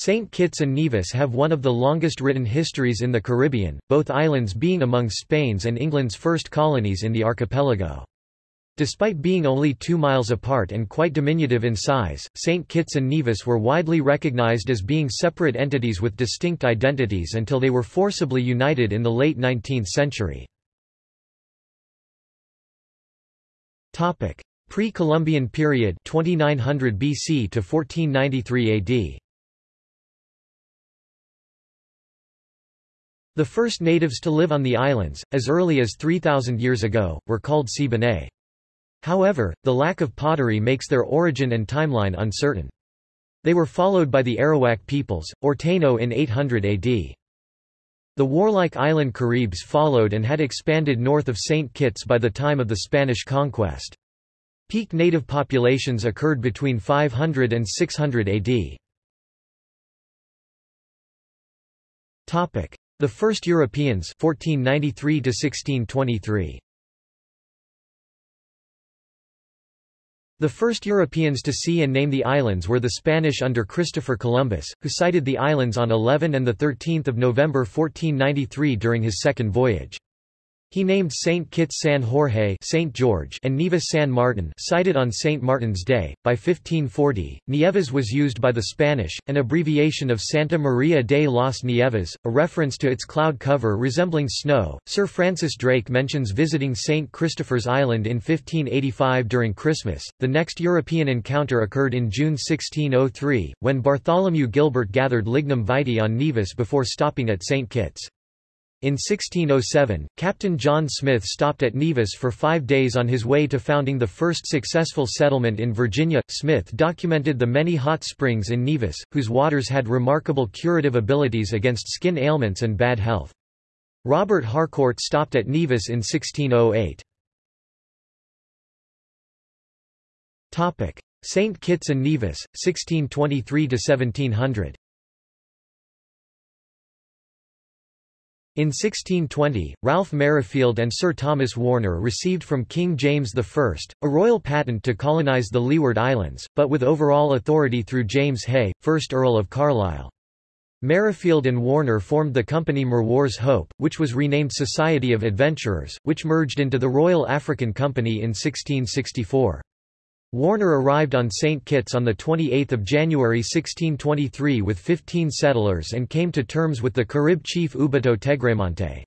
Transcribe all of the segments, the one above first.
St. Kitts and Nevis have one of the longest written histories in the Caribbean, both islands being among Spain's and England's first colonies in the archipelago. Despite being only two miles apart and quite diminutive in size, St. Kitts and Nevis were widely recognized as being separate entities with distinct identities until they were forcibly united in the late 19th century. Pre-Columbian period 2900 BC to 1493 AD. The first natives to live on the islands, as early as 3,000 years ago, were called Siboney. However, the lack of pottery makes their origin and timeline uncertain. They were followed by the Arawak peoples, or Taino in 800 AD. The warlike island Caribs followed and had expanded north of St. Kitts by the time of the Spanish conquest. Peak native populations occurred between 500 and 600 AD. The first Europeans 1493 to 1623. The first Europeans to see and name the islands were the Spanish under Christopher Columbus, who sighted the islands on 11 and 13 November 1493 during his second voyage. He named St. Kitts San Jorge St. George and Nevis San Martin sighted on St. Martin's Day. By 1540, Nieves was used by the Spanish, an abbreviation of Santa Maria de las Nieves, a reference to its cloud cover resembling snow. Sir Francis Drake mentions visiting St. Christopher's Island in 1585 during Christmas. The next European encounter occurred in June 1603, when Bartholomew Gilbert gathered lignum vitae on Nevis before stopping at St. Kitts. In 1607, Captain John Smith stopped at Nevis for five days on his way to founding the first successful settlement in Virginia. Smith documented the many hot springs in Nevis, whose waters had remarkable curative abilities against skin ailments and bad health. Robert Harcourt stopped at Nevis in 1608. St. Kitts and Nevis, 1623–1700 In 1620, Ralph Merrifield and Sir Thomas Warner received from King James I, a royal patent to colonise the Leeward Islands, but with overall authority through James Hay, 1st Earl of Carlisle. Merrifield and Warner formed the company Merwar's Hope, which was renamed Society of Adventurers, which merged into the Royal African Company in 1664. Warner arrived on St. Kitts on 28 January 1623 with 15 settlers and came to terms with the Carib chief Ubato Tegremante.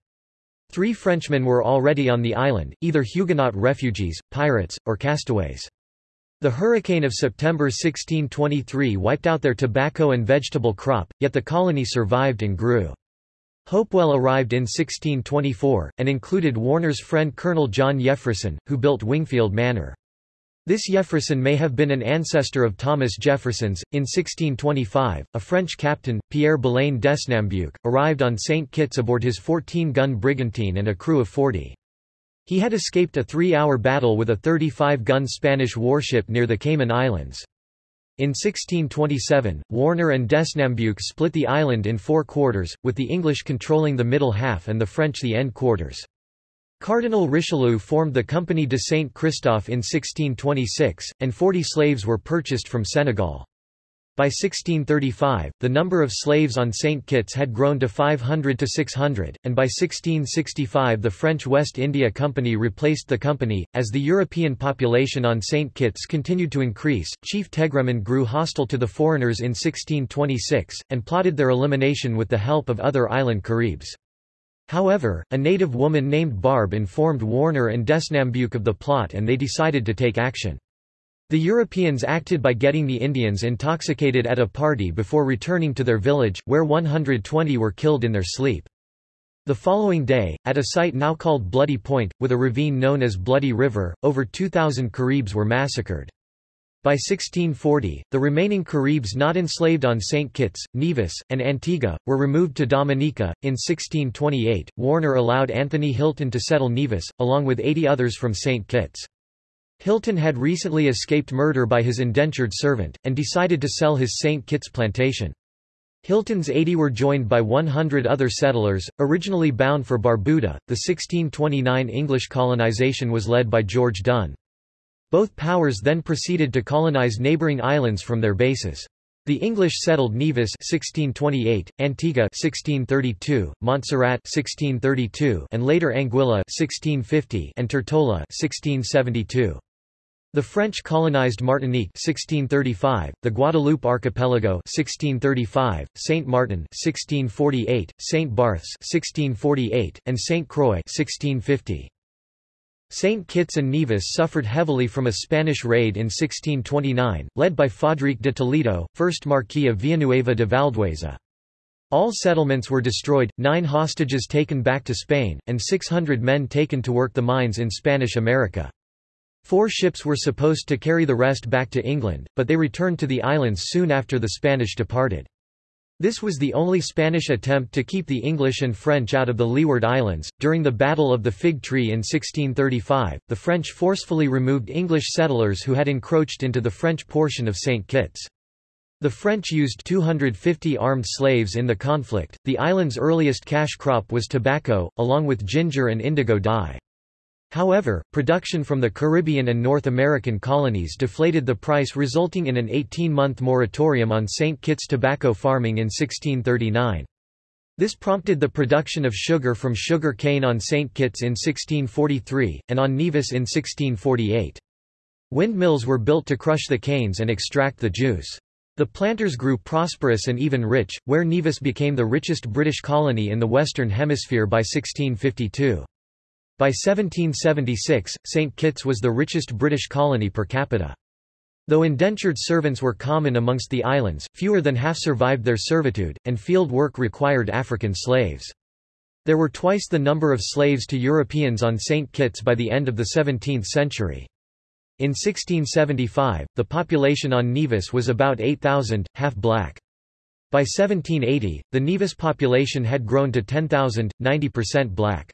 Three Frenchmen were already on the island, either Huguenot refugees, pirates, or castaways. The hurricane of September 1623 wiped out their tobacco and vegetable crop, yet the colony survived and grew. Hopewell arrived in 1624, and included Warner's friend Colonel John Jefferson, who built Wingfield Manor. This Jefferson may have been an ancestor of Thomas Jefferson's. In 1625, a French captain, Pierre Belain Desnambuc, arrived on St. Kitts aboard his 14-gun brigantine and a crew of 40. He had escaped a three-hour battle with a 35-gun Spanish warship near the Cayman Islands. In 1627, Warner and Desnambuc split the island in four quarters, with the English controlling the middle half and the French the end quarters. Cardinal Richelieu formed the Compagnie de Saint Christophe in 1626, and 40 slaves were purchased from Senegal. By 1635, the number of slaves on St. Kitts had grown to 500 to 600, and by 1665 the French West India Company replaced the company. As the European population on St. Kitts continued to increase, Chief Tegremon grew hostile to the foreigners in 1626, and plotted their elimination with the help of other island Caribs. However, a native woman named Barb informed Warner and Desnambuc of the plot and they decided to take action. The Europeans acted by getting the Indians intoxicated at a party before returning to their village, where 120 were killed in their sleep. The following day, at a site now called Bloody Point, with a ravine known as Bloody River, over 2,000 Caribs were massacred. By 1640, the remaining Caribs not enslaved on St. Kitts, Nevis, and Antigua, were removed to Dominica. In 1628, Warner allowed Anthony Hilton to settle Nevis, along with 80 others from St. Kitts. Hilton had recently escaped murder by his indentured servant, and decided to sell his St. Kitts plantation. Hilton's 80 were joined by 100 other settlers, originally bound for Barbuda. The 1629 English colonization was led by George Dunn. Both powers then proceeded to colonize neighboring islands from their bases. The English settled Nevis 1628, Antigua 1632, Montserrat 1632, and later Anguilla 1650 and Tortola 1672. The French colonized Martinique 1635, the Guadeloupe archipelago 1635, Saint Martin 1648, Saint Barths 1648, and Saint Croix 1650. St. Kitts and Nevis suffered heavily from a Spanish raid in 1629, led by Fadrique de Toledo, 1st Marquis of Villanueva de Valdueza. All settlements were destroyed, nine hostages taken back to Spain, and 600 men taken to work the mines in Spanish America. Four ships were supposed to carry the rest back to England, but they returned to the islands soon after the Spanish departed. This was the only Spanish attempt to keep the English and French out of the Leeward Islands. During the Battle of the Fig Tree in 1635, the French forcefully removed English settlers who had encroached into the French portion of St. Kitts. The French used 250 armed slaves in the conflict. The island's earliest cash crop was tobacco, along with ginger and indigo dye. However, production from the Caribbean and North American colonies deflated the price resulting in an 18-month moratorium on St. Kitts tobacco farming in 1639. This prompted the production of sugar from sugar cane on St. Kitts in 1643, and on Nevis in 1648. Windmills were built to crush the canes and extract the juice. The planters grew prosperous and even rich, where Nevis became the richest British colony in the Western Hemisphere by 1652. By 1776, St. Kitts was the richest British colony per capita. Though indentured servants were common amongst the islands, fewer than half survived their servitude, and field work required African slaves. There were twice the number of slaves to Europeans on St. Kitts by the end of the 17th century. In 1675, the population on Nevis was about 8,000, half black. By 1780, the Nevis population had grown to 10,000, 90% black.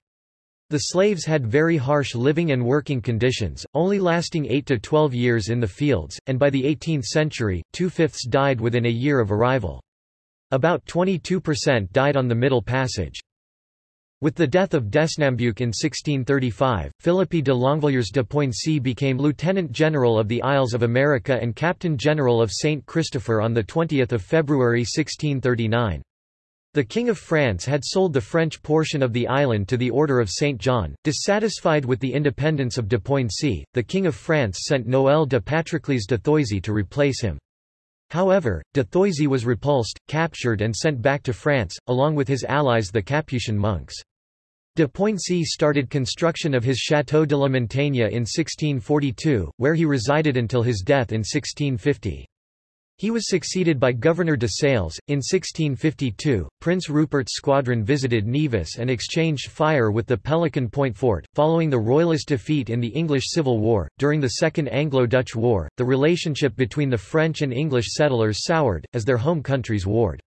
The slaves had very harsh living and working conditions, only lasting 8 to 12 years in the fields, and by the 18th century, two-fifths died within a year of arrival. About 22% died on the Middle Passage. With the death of Desnambuc in 1635, Philippe de Longvilliers de Poincy became Lieutenant General of the Isles of America and Captain General of St. Christopher on 20 February 1639. The King of France had sold the French portion of the island to the Order of St. John. Dissatisfied with the independence of de Poincy, the King of France sent Noël de Patroclès de Thoisy to replace him. However, de Thoisy was repulsed, captured and sent back to France, along with his allies the Capuchin monks. De Poincy started construction of his Château de la Montagne in 1642, where he resided until his death in 1650. He was succeeded by Governor de Sales. In 1652, Prince Rupert's squadron visited Nevis and exchanged fire with the Pelican Point fort. Following the Royalist defeat in the English Civil War, during the Second Anglo-Dutch War, the relationship between the French and English settlers soured, as their home countries warred.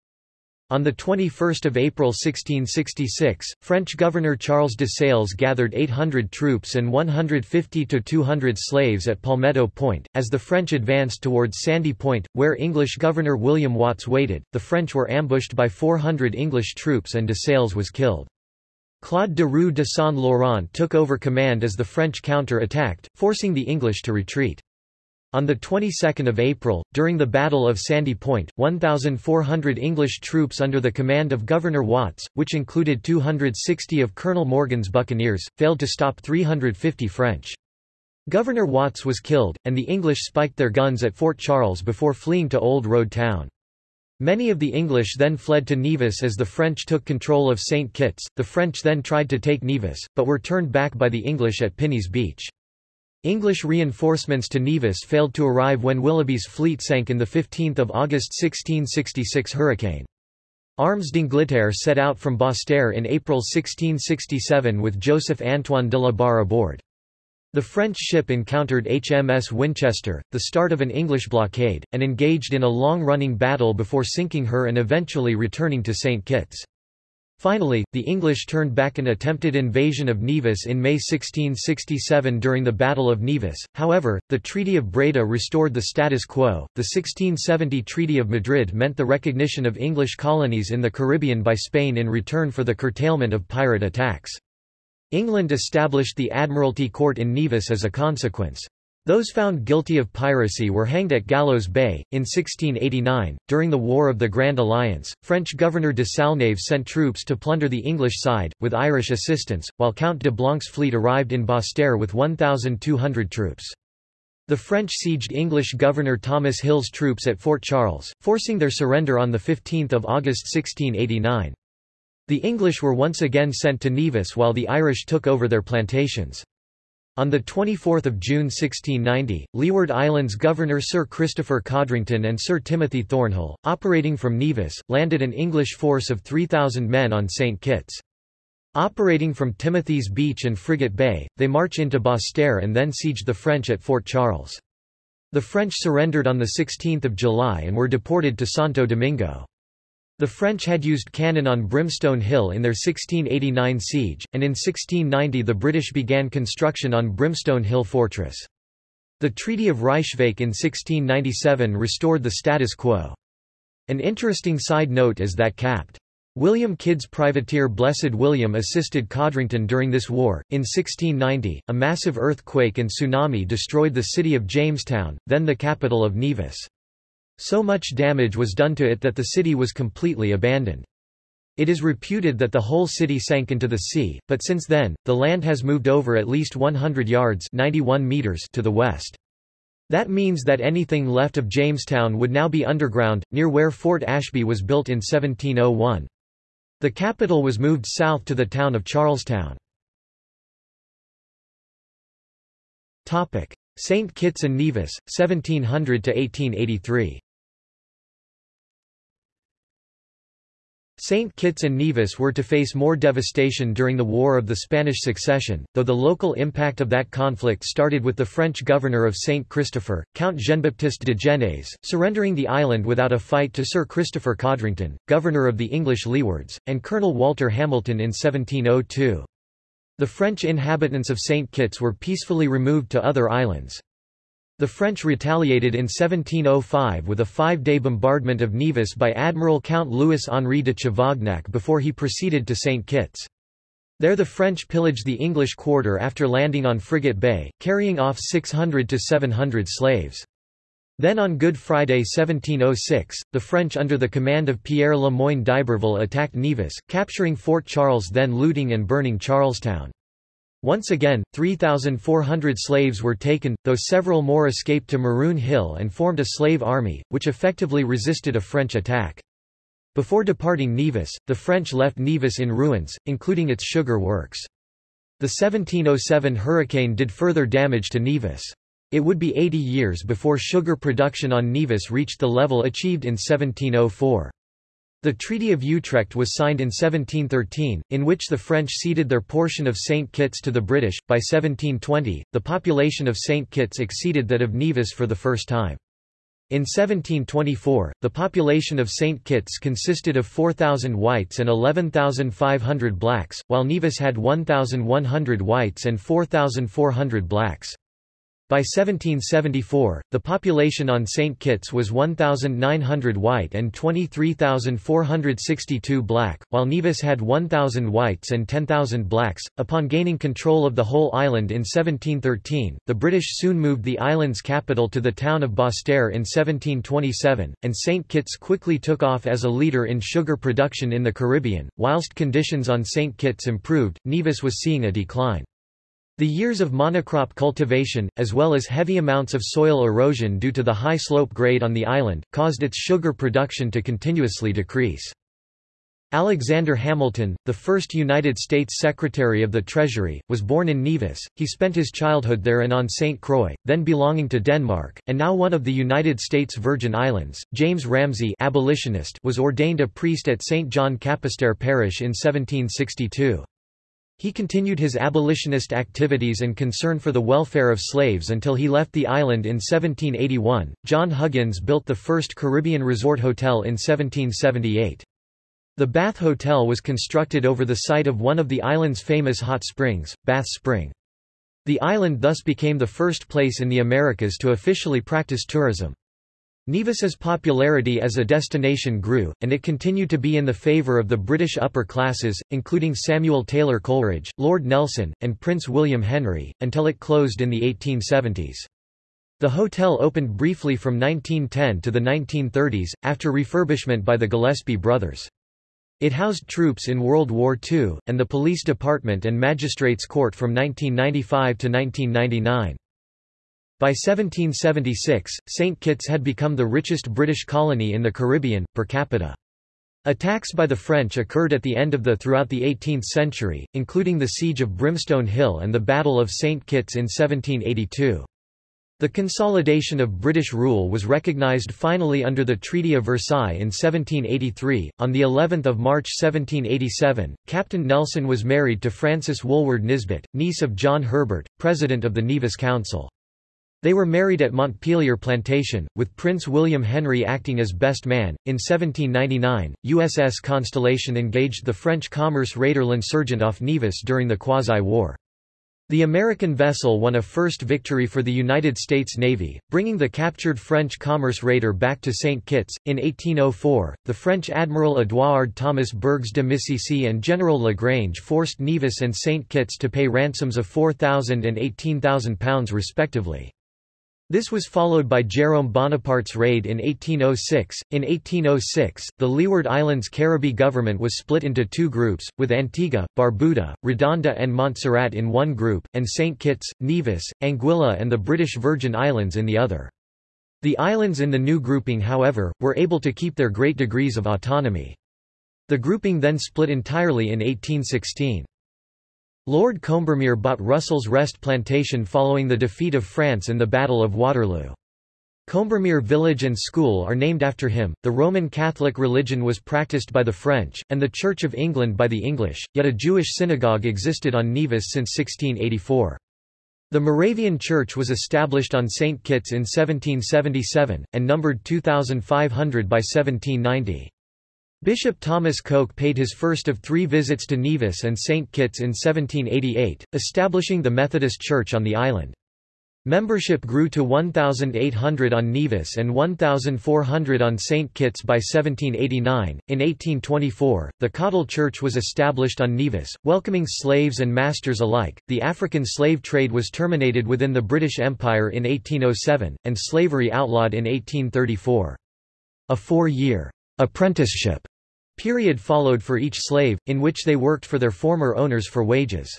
On 21 April 1666, French Governor Charles de Sales gathered 800 troops and 150 to 200 slaves at Palmetto Point. As the French advanced towards Sandy Point, where English Governor William Watts waited, the French were ambushed by 400 English troops and de Sales was killed. Claude de Roux de Saint-Laurent took over command as the French counter-attacked, forcing the English to retreat. On the 22nd of April, during the Battle of Sandy Point, 1,400 English troops under the command of Governor Watts, which included 260 of Colonel Morgan's buccaneers, failed to stop 350 French. Governor Watts was killed, and the English spiked their guns at Fort Charles before fleeing to Old Road Town. Many of the English then fled to Nevis as the French took control of St. Kitts. The French then tried to take Nevis, but were turned back by the English at Pinney's Beach. English reinforcements to Nevis failed to arrive when Willoughby's fleet sank in the 15 August 1666 hurricane. Armes d'Angleterre set out from Basse-Terre in April 1667 with Joseph Antoine de la Barre aboard. The French ship encountered HMS Winchester, the start of an English blockade, and engaged in a long-running battle before sinking her and eventually returning to St. Kitts. Finally, the English turned back an attempted invasion of Nevis in May 1667 during the Battle of Nevis. However, the Treaty of Breda restored the status quo. The 1670 Treaty of Madrid meant the recognition of English colonies in the Caribbean by Spain in return for the curtailment of pirate attacks. England established the Admiralty Court in Nevis as a consequence. Those found guilty of piracy were hanged at Gallows Bay. In 1689, during the War of the Grand Alliance, French Governor de Salnave sent troops to plunder the English side, with Irish assistance, while Count de Blanc's fleet arrived in Basseterre with 1,200 troops. The French sieged English Governor Thomas Hill's troops at Fort Charles, forcing their surrender on 15 August 1689. The English were once again sent to Nevis while the Irish took over their plantations. On 24 June 1690, Leeward Islands Governor Sir Christopher Codrington and Sir Timothy Thornhill, operating from Nevis, landed an English force of 3,000 men on St. Kitts. Operating from Timothy's Beach and Frigate Bay, they march into Basseterre and then sieged the French at Fort Charles. The French surrendered on 16 July and were deported to Santo Domingo. The French had used cannon on Brimstone Hill in their 1689 siege, and in 1690 the British began construction on Brimstone Hill Fortress. The Treaty of Ryswick in 1697 restored the status quo. An interesting side note is that Capt. William Kidd's privateer Blessed William assisted Codrington during this war. In 1690, a massive earthquake and tsunami destroyed the city of Jamestown, then the capital of Nevis. So much damage was done to it that the city was completely abandoned. It is reputed that the whole city sank into the sea, but since then, the land has moved over at least 100 yards 91 meters to the west. That means that anything left of Jamestown would now be underground, near where Fort Ashby was built in 1701. The capital was moved south to the town of Charlestown. St. Kitts and Nevis, 1700–1883 St. Kitts and Nevis were to face more devastation during the War of the Spanish Succession, though the local impact of that conflict started with the French governor of St. Christopher, Count Jean-Baptiste de Genèse, surrendering the island without a fight to Sir Christopher Codrington, governor of the English Leewards, and Colonel Walter Hamilton in 1702. The French inhabitants of St. Kitts were peacefully removed to other islands. The French retaliated in 1705 with a five-day bombardment of Nevis by Admiral Count Louis-Henri de Chavagnac before he proceeded to St. Kitts. There the French pillaged the English quarter after landing on Frigate Bay, carrying off 600 to 700 slaves. Then on Good Friday 1706, the French under the command of Pierre Le Moyne d'Iberville attacked Nevis, capturing Fort Charles then looting and burning Charlestown. Once again, 3,400 slaves were taken, though several more escaped to Maroon Hill and formed a slave army, which effectively resisted a French attack. Before departing Nevis, the French left Nevis in ruins, including its sugar works. The 1707 hurricane did further damage to Nevis. It would be 80 years before sugar production on Nevis reached the level achieved in 1704. The Treaty of Utrecht was signed in 1713, in which the French ceded their portion of St. Kitts to the British. By 1720, the population of St. Kitts exceeded that of Nevis for the first time. In 1724, the population of St. Kitts consisted of 4,000 whites and 11,500 blacks, while Nevis had 1,100 whites and 4,400 blacks. By 1774, the population on St. Kitts was 1,900 white and 23,462 black, while Nevis had 1,000 whites and 10,000 blacks. Upon gaining control of the whole island in 1713, the British soon moved the island's capital to the town of Basseterre in 1727, and St. Kitts quickly took off as a leader in sugar production in the Caribbean. Whilst conditions on St. Kitts improved, Nevis was seeing a decline. The years of monocrop cultivation, as well as heavy amounts of soil erosion due to the high slope grade on the island, caused its sugar production to continuously decrease. Alexander Hamilton, the first United States Secretary of the Treasury, was born in Nevis. He spent his childhood there and on St. Croix, then belonging to Denmark, and now one of the United States Virgin Islands. James Ramsay abolitionist was ordained a priest at St. John Capisterre Parish in 1762. He continued his abolitionist activities and concern for the welfare of slaves until he left the island in 1781. John Huggins built the first Caribbean resort hotel in 1778. The Bath Hotel was constructed over the site of one of the island's famous hot springs, Bath Spring. The island thus became the first place in the Americas to officially practice tourism. Nevis's popularity as a destination grew, and it continued to be in the favour of the British upper classes, including Samuel Taylor Coleridge, Lord Nelson, and Prince William Henry, until it closed in the 1870s. The hotel opened briefly from 1910 to the 1930s, after refurbishment by the Gillespie brothers. It housed troops in World War II, and the police department and magistrates' court from 1995 to 1999. By 1776, St. Kitts had become the richest British colony in the Caribbean, per capita. Attacks by the French occurred at the end of the throughout the 18th century, including the Siege of Brimstone Hill and the Battle of St. Kitts in 1782. The consolidation of British rule was recognized finally under the Treaty of Versailles in 1783. On the 11th of March 1787, Captain Nelson was married to Frances Woolward Nisbet, niece of John Herbert, president of the Nevis Council. They were married at Montpelier Plantation, with Prince William Henry acting as best man. In 1799, USS Constellation engaged the French commerce raider L'Insurgent off Nevis during the Quasi-War. The American vessel won a first victory for the United States Navy, bringing the captured French commerce raider back to St. Kitts. In 1804, the French Admiral Édouard Thomas Bergues de Missiessy and General Lagrange forced Nevis and St. Kitts to pay ransoms of £4,000 and £18,000 respectively. This was followed by Jérôme Bonaparte's raid in 1806. In 1806, the Leeward Islands Caribbee government was split into two groups, with Antigua, Barbuda, Redonda and Montserrat in one group, and St. Kitts, Nevis, Anguilla and the British Virgin Islands in the other. The islands in the new grouping however, were able to keep their great degrees of autonomy. The grouping then split entirely in 1816. Lord Combermere bought Russell's Rest plantation following the defeat of France in the Battle of Waterloo. Combermere village and school are named after him. The Roman Catholic religion was practiced by the French, and the Church of England by the English, yet a Jewish synagogue existed on Nevis since 1684. The Moravian Church was established on St. Kitts in 1777, and numbered 2,500 by 1790. Bishop Thomas Coke paid his first of three visits to Nevis and St. Kitts in 1788, establishing the Methodist Church on the island. Membership grew to 1,800 on Nevis and 1,400 on St. Kitts by 1789. In 1824, the Cottle Church was established on Nevis, welcoming slaves and masters alike. The African slave trade was terminated within the British Empire in 1807, and slavery outlawed in 1834. A four-year apprenticeship period followed for each slave, in which they worked for their former owners for wages.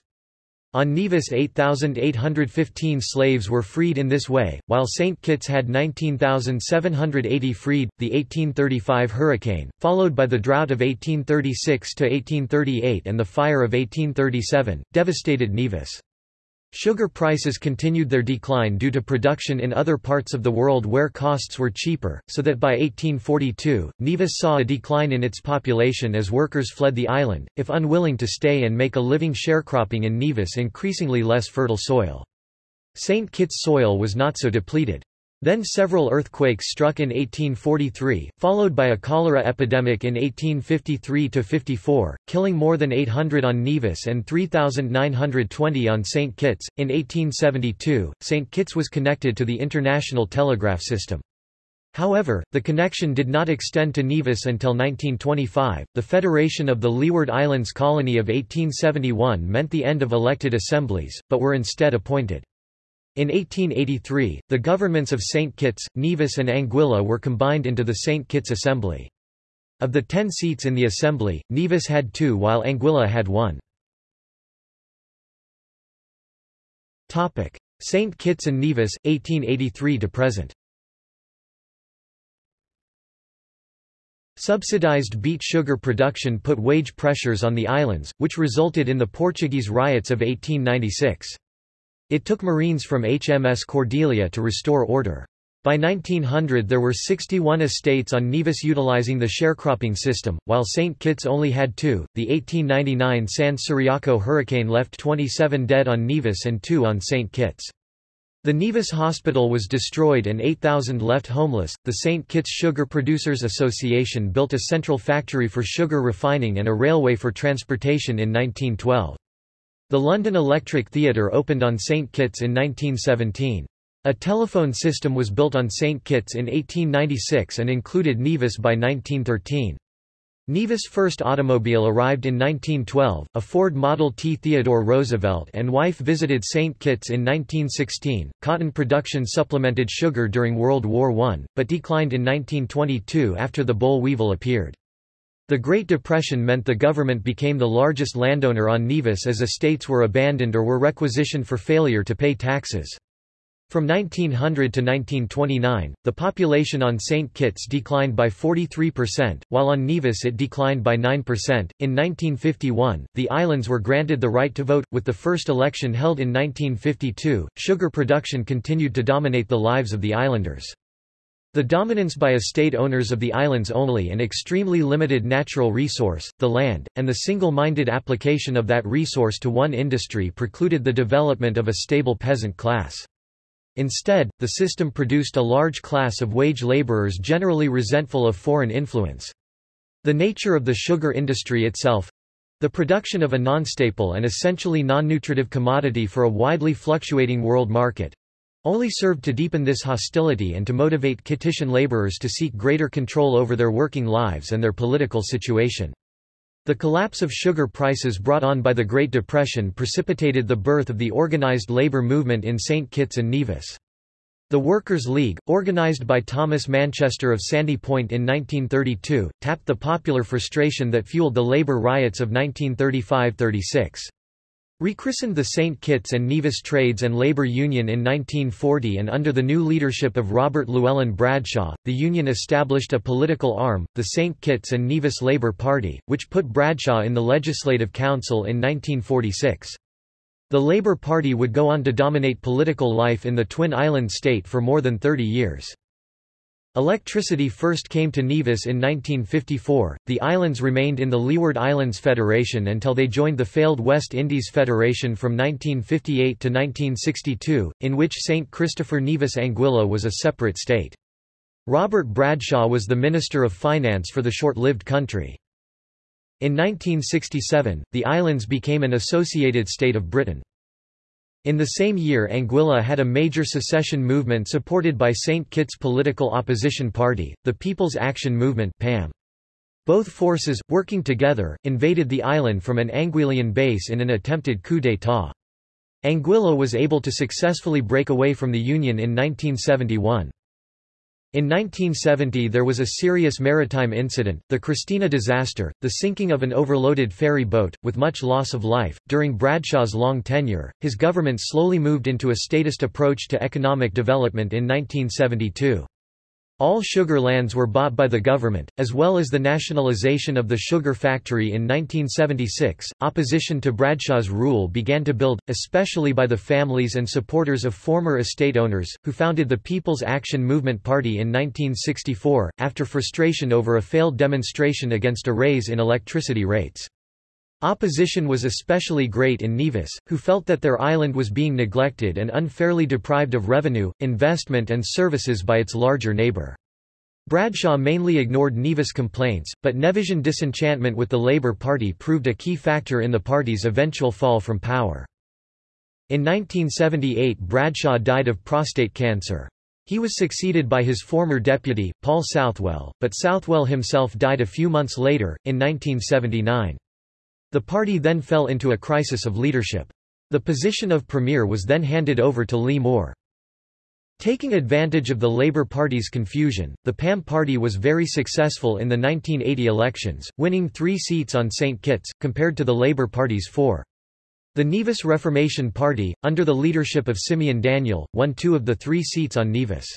On Nevis 8,815 slaves were freed in this way, while St. Kitts had 19,780 freed. The 1835 hurricane, followed by the drought of 1836–1838 and the fire of 1837, devastated Nevis. Sugar prices continued their decline due to production in other parts of the world where costs were cheaper, so that by 1842, Nevis saw a decline in its population as workers fled the island, if unwilling to stay and make a living sharecropping in Nevis increasingly less fertile soil. St. Kitts soil was not so depleted. Then several earthquakes struck in 1843, followed by a cholera epidemic in 1853–54, killing more than 800 on Nevis and 3,920 on St. Kitts. In 1872, St. Kitts was connected to the international telegraph system. However, the connection did not extend to Nevis until 1925. The Federation of the Leeward Islands Colony of 1871 meant the end of elected assemblies, but were instead appointed. In 1883, the governments of St. Kitts, Nevis and Anguilla were combined into the St. Kitts Assembly. Of the ten seats in the Assembly, Nevis had two while Anguilla had one. St. Kitts and Nevis, 1883 to present Subsidized beet sugar production put wage pressures on the islands, which resulted in the Portuguese riots of 1896. It took Marines from HMS Cordelia to restore order. By 1900 there were 61 estates on Nevis utilizing the sharecropping system, while St. Kitts only had two. The 1899 San Ciriaco hurricane left 27 dead on Nevis and two on St. Kitts. The Nevis Hospital was destroyed and 8,000 left homeless. The St. Kitts Sugar Producers Association built a central factory for sugar refining and a railway for transportation in 1912. The London Electric Theatre opened on St. Kitts in 1917. A telephone system was built on St. Kitts in 1896 and included Nevis by 1913. Nevis' first automobile arrived in 1912, a Ford Model T. Theodore Roosevelt and wife visited St. Kitts in 1916. Cotton production supplemented sugar during World War I, but declined in 1922 after the boll weevil appeared. The Great Depression meant the government became the largest landowner on Nevis as estates were abandoned or were requisitioned for failure to pay taxes. From 1900 to 1929, the population on St. Kitts declined by 43%, while on Nevis it declined by 9%. In 1951, the islands were granted the right to vote, with the first election held in 1952. Sugar production continued to dominate the lives of the islanders. The dominance by estate owners of the islands only and extremely limited natural resource, the land, and the single-minded application of that resource to one industry precluded the development of a stable peasant class. Instead, the system produced a large class of wage laborers generally resentful of foreign influence. The nature of the sugar industry itself—the production of a non-staple and essentially non-nutritive commodity for a widely fluctuating world market, only served to deepen this hostility and to motivate Kittitian laborers to seek greater control over their working lives and their political situation. The collapse of sugar prices brought on by the Great Depression precipitated the birth of the organized labor movement in St. Kitts and Nevis. The Workers' League, organized by Thomas Manchester of Sandy Point in 1932, tapped the popular frustration that fueled the labor riots of 1935–36. Rechristened the St. Kitts and Nevis Trades and Labor Union in 1940 and under the new leadership of Robert Llewellyn Bradshaw, the union established a political arm, the St. Kitts and Nevis Labour Party, which put Bradshaw in the Legislative Council in 1946. The Labour Party would go on to dominate political life in the Twin Island state for more than 30 years. Electricity first came to Nevis in 1954. The islands remained in the Leeward Islands Federation until they joined the failed West Indies Federation from 1958 to 1962, in which St. Christopher Nevis Anguilla was a separate state. Robert Bradshaw was the Minister of Finance for the short-lived country. In 1967, the islands became an associated state of Britain. In the same year Anguilla had a major secession movement supported by St. Kitts political opposition party, the People's Action Movement PAM. Both forces, working together, invaded the island from an Anguillian base in an attempted coup d'état. Anguilla was able to successfully break away from the Union in 1971. In 1970 there was a serious maritime incident, the Christena disaster, the sinking of an overloaded ferry boat, with much loss of life. During Bradshaw's long tenure, his government slowly moved into a statist approach to economic development in 1972. All sugar lands were bought by the government, as well as the nationalization of the sugar factory in 1976. Opposition to Bradshaw's rule began to build, especially by the families and supporters of former estate owners, who founded the People's Action Movement Party in 1964, after frustration over a failed demonstration against a raise in electricity rates. Opposition was especially great in Nevis, who felt that their island was being neglected and unfairly deprived of revenue, investment and services by its larger neighbour. Bradshaw mainly ignored Nevis complaints, but Nevisian disenchantment with the Labour Party proved a key factor in the party's eventual fall from power. In 1978 Bradshaw died of prostate cancer. He was succeeded by his former deputy, Paul Southwell, but Southwell himself died a few months later, in 1979. The party then fell into a crisis of leadership. The position of premier was then handed over to Lee Moore. Taking advantage of the Labour Party's confusion, the PAM party was very successful in the 1980 elections, winning three seats on St. Kitts, compared to the Labour Party's four. The Nevis Reformation Party, under the leadership of Simeon Daniel, won two of the three seats on Nevis.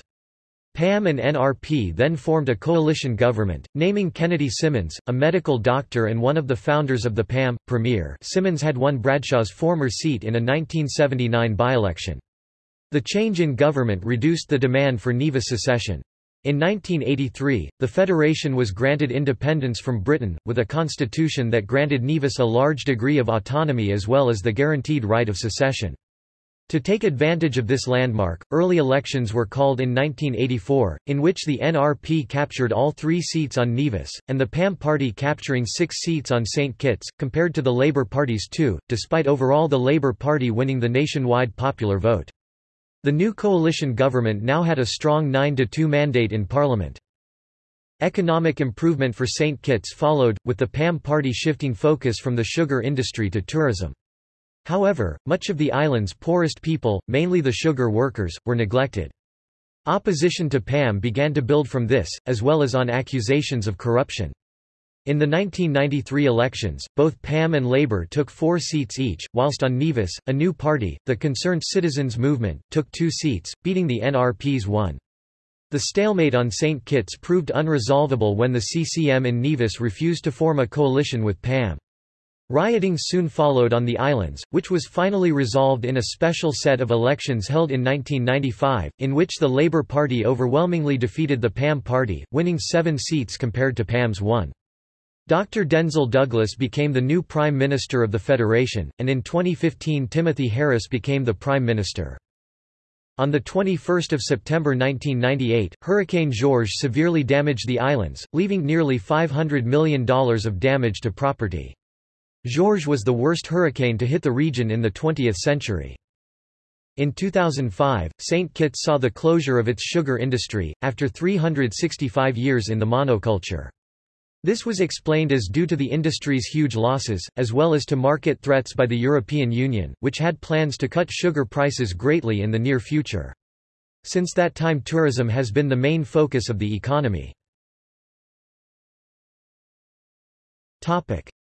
PAM and NRP then formed a coalition government, naming Kennedy Simmons, a medical doctor and one of the founders of the PAM, Premier Simmons had won Bradshaw's former seat in a 1979 by-election. The change in government reduced the demand for Nevis secession. In 1983, the federation was granted independence from Britain, with a constitution that granted Nevis a large degree of autonomy as well as the guaranteed right of secession. To take advantage of this landmark, early elections were called in 1984, in which the NRP captured all three seats on Nevis, and the PAM party capturing six seats on St. Kitts, compared to the Labour Party's two, despite overall the Labour Party winning the nationwide popular vote. The new coalition government now had a strong 9-2 mandate in Parliament. Economic improvement for St. Kitts followed, with the PAM party shifting focus from the sugar industry to tourism. However, much of the island's poorest people, mainly the sugar workers, were neglected. Opposition to PAM began to build from this, as well as on accusations of corruption. In the 1993 elections, both PAM and Labour took four seats each, whilst on Nevis, a new party, the Concerned Citizens Movement, took two seats, beating the NRP's one. The stalemate on St. Kitts proved unresolvable when the CCM in Nevis refused to form a coalition with PAM. Rioting soon followed on the islands, which was finally resolved in a special set of elections held in 1995, in which the Labour Party overwhelmingly defeated the PAM party, winning seven seats compared to PAM's one. Dr. Denzil Douglas became the new Prime Minister of the Federation, and in 2015 Timothy Harris became the Prime Minister. On 21 September 1998, Hurricane Georges severely damaged the islands, leaving nearly $500 million of damage to property. Georges was the worst hurricane to hit the region in the 20th century. In 2005, St. Kitts saw the closure of its sugar industry, after 365 years in the monoculture. This was explained as due to the industry's huge losses, as well as to market threats by the European Union, which had plans to cut sugar prices greatly in the near future. Since that time tourism has been the main focus of the economy.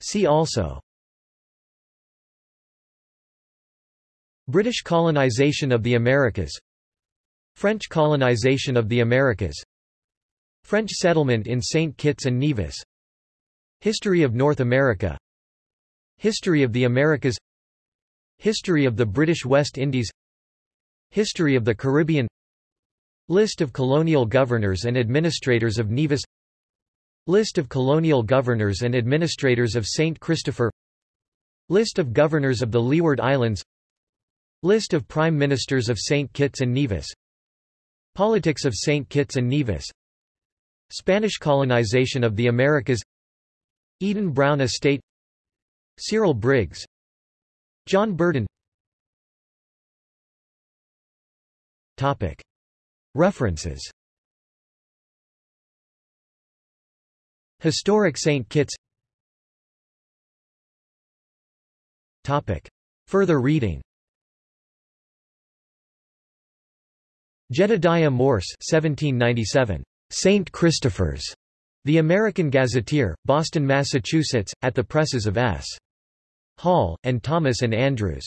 See also. British colonization of the Americas. French colonization of the Americas. French settlement in St. Kitts and Nevis. History of North America. History of the Americas. History of the British West Indies. History of the Caribbean. List of colonial governors and administrators of Nevis List of colonial governors and administrators of St. Christopher List of governors of the Leeward Islands List of prime ministers of St. Kitts and Nevis Politics of St. Kitts and Nevis Spanish colonization of the Americas Eden Brown Estate Cyril Briggs John Burden. References Historic St. Kitts Topic. Further reading Jedediah Morse 1797. St. Christopher's. The American Gazetteer, Boston, Massachusetts, at the presses of S. Hall, and Thomas and Andrews.